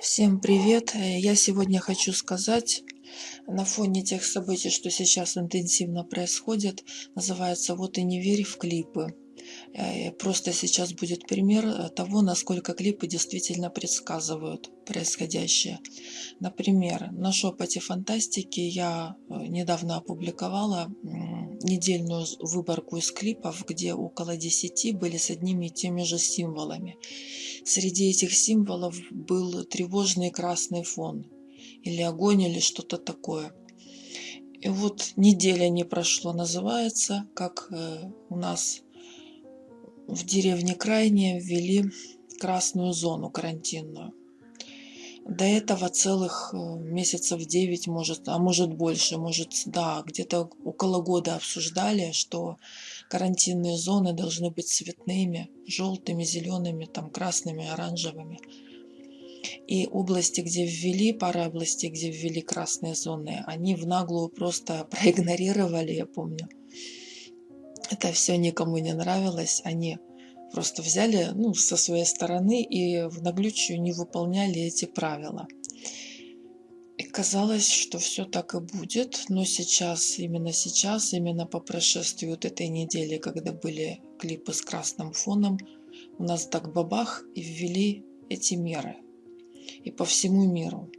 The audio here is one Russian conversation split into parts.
Всем привет! Э, Я сегодня хочу сказать на фоне тех событий, что сейчас интенсивно происходит, называется «Вот и не верь в клипы». Э, Просто сейчас будет пример э, того, насколько клипы действительно предсказывают происходящее. Например, на шепоте фантастики я недавно опубликовала недельную выборку из клипов, где около 10 были с одними и теми же символами. Среди этих символов был тревожный красный фон, или огонь, или что-то такое. И вот неделя не прошло, называется, как э, у нас в деревне Крайне ввели красную зону карантинную. До этого целых э, месяцев 9, может, а может больше, может, да, где-то около года обсуждали, что карантинные зоны должны быть цветными, желтыми, зелеными, там, красными, оранжевыми. И области, где ввели, пара областей, где ввели красные зоны, они в наглую просто проигнорировали, я помню. Это все никому не нравилось. Они просто взяли ну, со своей стороны и в наглючую не выполняли эти правила. И казалось, что все так и будет, но сейчас, именно сейчас, именно по прошествии вот этой недели, когда были клипы с красным фоном, у нас так бабах и ввели эти меры. И по всему миру.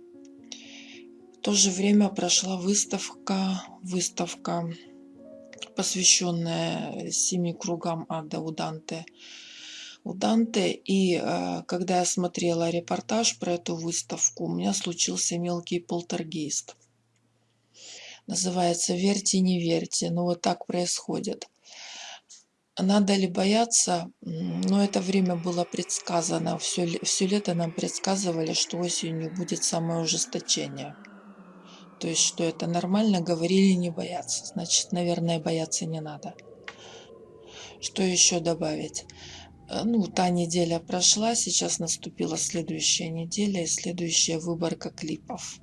В то же время прошла выставка, выставка посвященная семи кругам ада у Данте. У Данте. И э, когда я смотрела репортаж про эту выставку, у меня случился мелкий полтергейст. Называется «Верьте, не верьте». Но вот так происходит. Надо ли бояться? Но это время было предсказано. Все, все лето нам предсказывали, что осенью будет самое ужесточение. То есть, что это нормально, говорили не бояться. Значит, наверное, бояться не надо. Что еще добавить? Э, ну, та неделя прошла, сейчас наступила следующая неделя и следующая выборка клипов.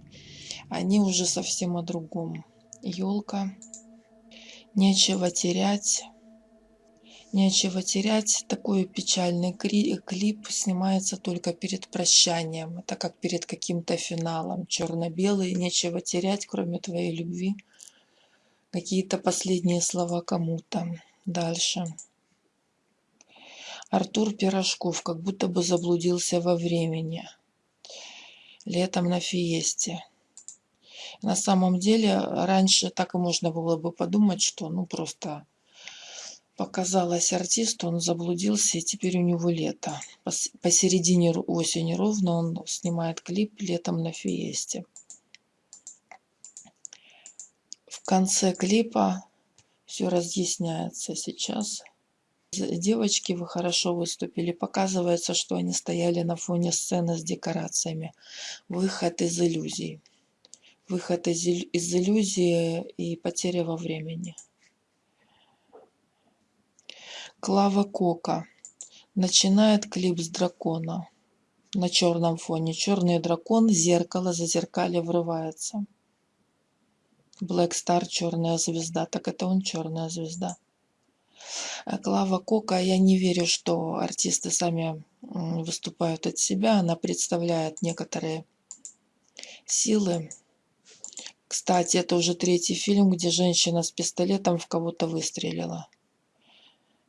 Они уже совсем о другом. Елка. Нечего терять. Нечего терять. Такой печальный клип снимается только перед прощанием. Это как перед каким-то финалом. Черно-белый. Нечего терять, кроме твоей любви. Какие-то последние слова кому-то. Дальше. Артур Пирожков как будто бы заблудился во времени. Летом на фиесте. На самом деле, раньше так и можно было бы подумать, что ну просто показалось артисту, он заблудился, и теперь у него лето. Посередине осени ровно он снимает клип летом на фиесте. В конце клипа все разъясняется сейчас. Девочки, вы хорошо выступили. Показывается, что они стояли на фоне сцены с декорациями. Выход из иллюзий. Выход из, из иллюзии и потеря во времени. Клава Кока начинает клип с дракона на черном фоне. Черный дракон, зеркало, за зеркале врывается. Black Star, черная звезда. Так это он черная звезда. А Клава Кока, я не верю, что артисты сами выступают от себя. Она представляет некоторые силы. Кстати, это уже третий фильм, где женщина с пистолетом в кого-то выстрелила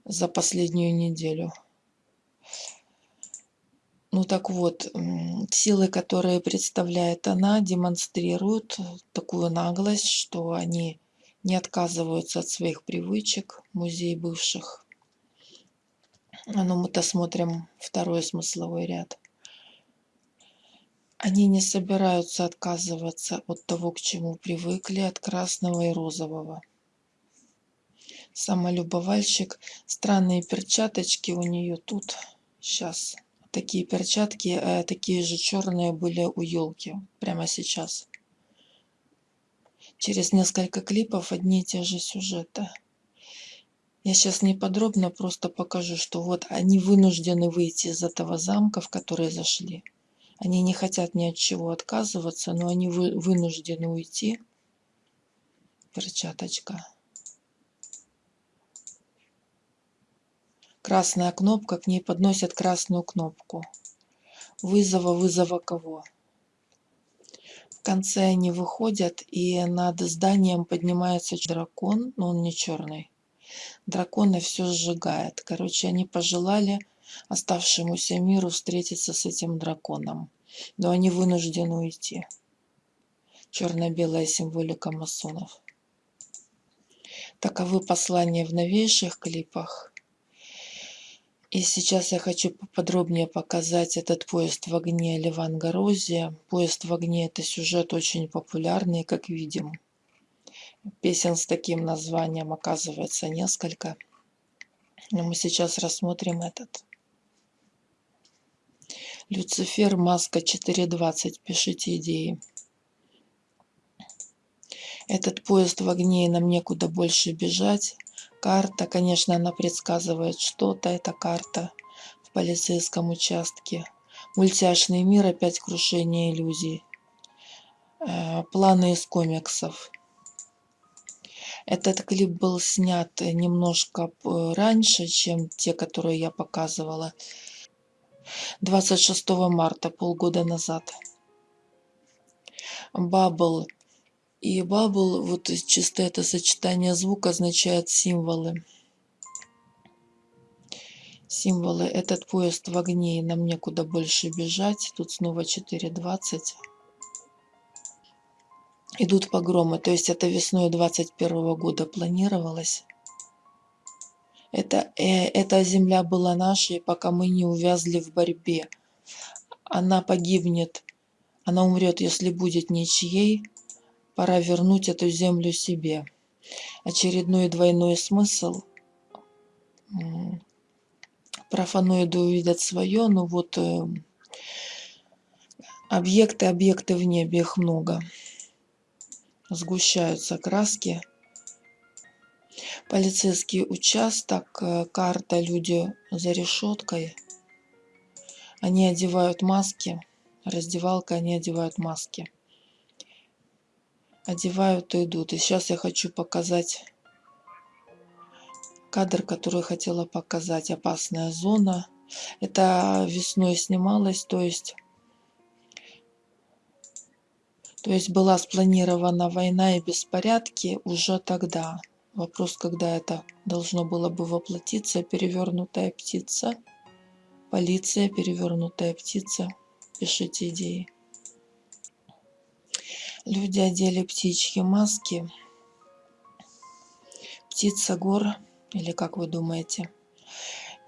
за последнюю неделю. Ну так вот, силы, которые представляет она, демонстрируют такую наглость, что они не отказываются от своих привычек, музей бывших. А ну мы-то смотрим второй смысловой ряд. Они не собираются отказываться от того, к чему привыкли, от красного и розового самолюбовальщик. Странные перчаточки у нее тут. Сейчас. Такие перчатки, э, такие же черные были у елки. Прямо сейчас. Через несколько клипов одни и те же сюжеты. Я сейчас не подробно просто покажу, что вот они вынуждены выйти из этого замка, в который зашли. Они не хотят ни от чего отказываться, но они вы, вынуждены уйти. Перчаточка. Красная кнопка, к ней подносят красную кнопку. Вызова, вызова кого? конце они выходят, и над зданием поднимается дракон, но он не черный. Дракон и все сжигает. Короче, они пожелали оставшемуся миру встретиться с этим драконом. Но они вынуждены уйти. Черно-белая символика масонов. Таковы послания в новейших клипах. И сейчас я хочу поподробнее показать этот поезд в огне Ливан Горозия. Поезд в огне – это сюжет очень популярный, как видим. Песен с таким названием оказывается несколько. Но мы сейчас рассмотрим этот. Люцифер, маска 4.20. Пишите идеи. Этот поезд в огне, и нам некуда больше бежать. Карта, конечно, она предсказывает что-то, эта карта в полицейском участке. Мультяшный мир, опять крушение иллюзий. Э, планы из комиксов. Этот клип был снят немножко раньше, чем те, которые я показывала. 26 марта, полгода назад. Бабл и bubble, вот чисто это сочетание звука означает символы. Символы. Этот поезд в огне, и нам некуда больше бежать. Тут снова 4.20. Идут погромы. То есть это весной 21 года планировалось. Это, э, эта земля была нашей, пока мы не увязли в борьбе. Она погибнет. Она умрет, если будет ничьей Пора вернуть эту землю себе. Очередной двойной смысл. Профаноиды увидят свое, но вот э, объекты, объекты в небе, их много. Сгущаются краски. Полицейский участок, э, карта, люди за решеткой. Они одевают маски. Раздевалка, они одевают маски одевают и идут. И сейчас я хочу показать кадр, который хотела показать. Опасная зона. Это весной снималось, то есть... То есть была спланирована война и беспорядки уже тогда. Вопрос, когда это должно было бы воплотиться. Перевернутая птица. Полиция, перевернутая птица. Пишите идеи. Люди одели птичьи маски. Птица гор, или как вы думаете.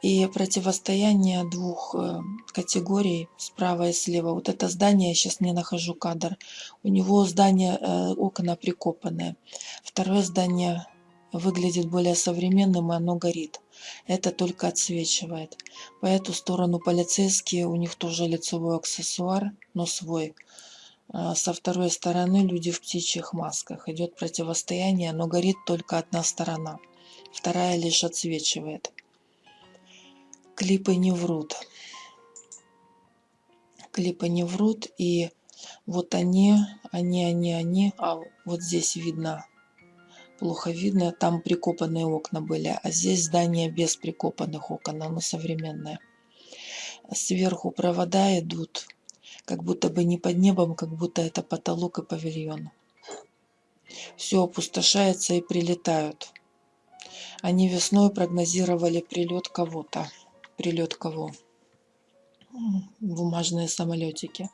И противостояние двух э, категорий, справа и слева. Вот это здание, я сейчас не нахожу кадр. У него здание, э, окна прикопанные. Второе здание выглядит более современным, и оно горит. Это только отсвечивает. По эту сторону полицейские, у них тоже лицевой аксессуар, но свой. А, со второй стороны люди в птичьих масках. Идет противостояние, но горит только одна сторона. Вторая лишь отсвечивает. Клипы не врут. Клипы не врут. И вот они, они, они, они. А вот здесь видно. Плохо видно. Там прикопанные окна были. А здесь здание без прикопанных окон. Оно современное. Сверху провода идут как будто бы не под небом, как будто это потолок и павильон. Все опустошается и прилетают. Они весной прогнозировали прилет кого-то. Прилет кого? Бумажные самолетики.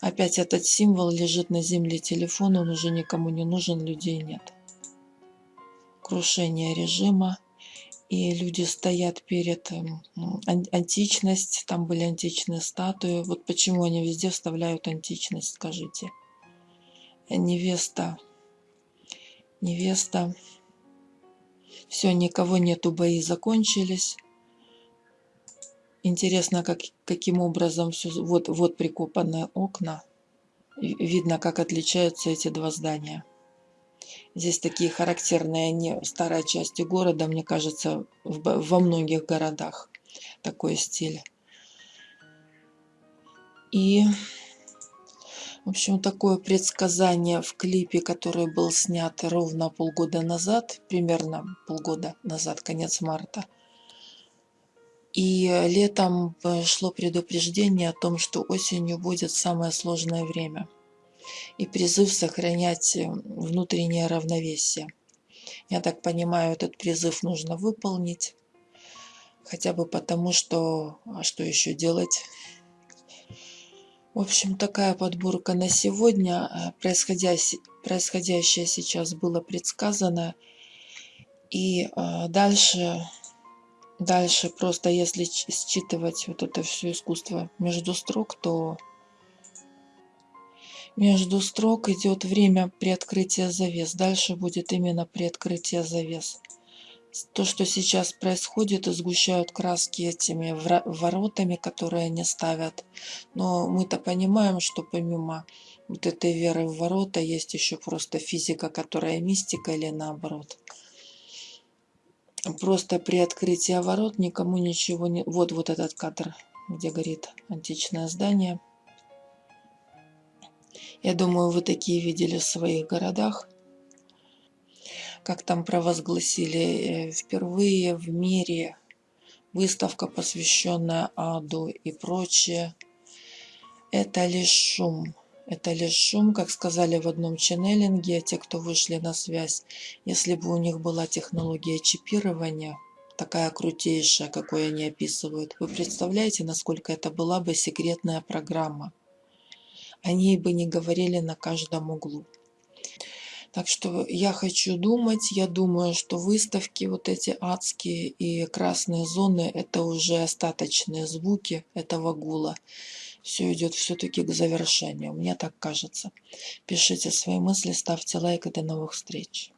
Опять этот символ лежит на земле телефон, он уже никому не нужен, людей нет. Крушение режима и люди стоят перед эм, античность, там были античные статуи. Вот почему они везде вставляют античность, скажите. Невеста, невеста. Все, никого нету, бои закончились. Интересно, как, каким образом все... Вот, вот прикопанные окна. Видно, как отличаются эти два здания. Здесь такие характерные не старой части города, мне кажется, в, во многих городах такой стиль. И, в общем, такое предсказание в клипе, который был снят ровно полгода назад, примерно полгода назад, конец марта. И летом шло предупреждение о том, что осенью будет самое сложное время. И призыв сохранять э, внутреннее равновесие. Я так понимаю, этот призыв нужно выполнить. Хотя бы потому, что... А что еще делать? В общем, такая подборка на сегодня. Э, происходящее, происходящее сейчас было предсказано. И э, дальше, дальше просто если считывать вот это все искусство между строк, то между строк идет время приоткрытия завес. Дальше будет именно приоткрытие завес то, что сейчас происходит, и сгущают краски этими воротами, которые они ставят. Но мы-то понимаем, что помимо вот этой веры в ворота есть еще просто физика, которая мистика или наоборот. Просто при открытии ворот никому ничего не... Вот, вот этот кадр, где горит античное здание. Я думаю, вы такие видели в своих городах как там провозгласили, э, впервые в мире выставка, посвященная аду и прочее. Это лишь шум. Это лишь шум, как сказали в одном ченнелинге, те, кто вышли на связь. Если бы у них была технология чипирования, такая крутейшая, какой они описывают, вы представляете, насколько это была бы секретная программа? Они бы не говорили на каждом углу. Так что я хочу думать, я думаю, что выставки вот эти адские и красные зоны, это уже остаточные звуки этого гула. Все идет все-таки к завершению, мне так кажется. Пишите свои мысли, ставьте лайк и до новых встреч.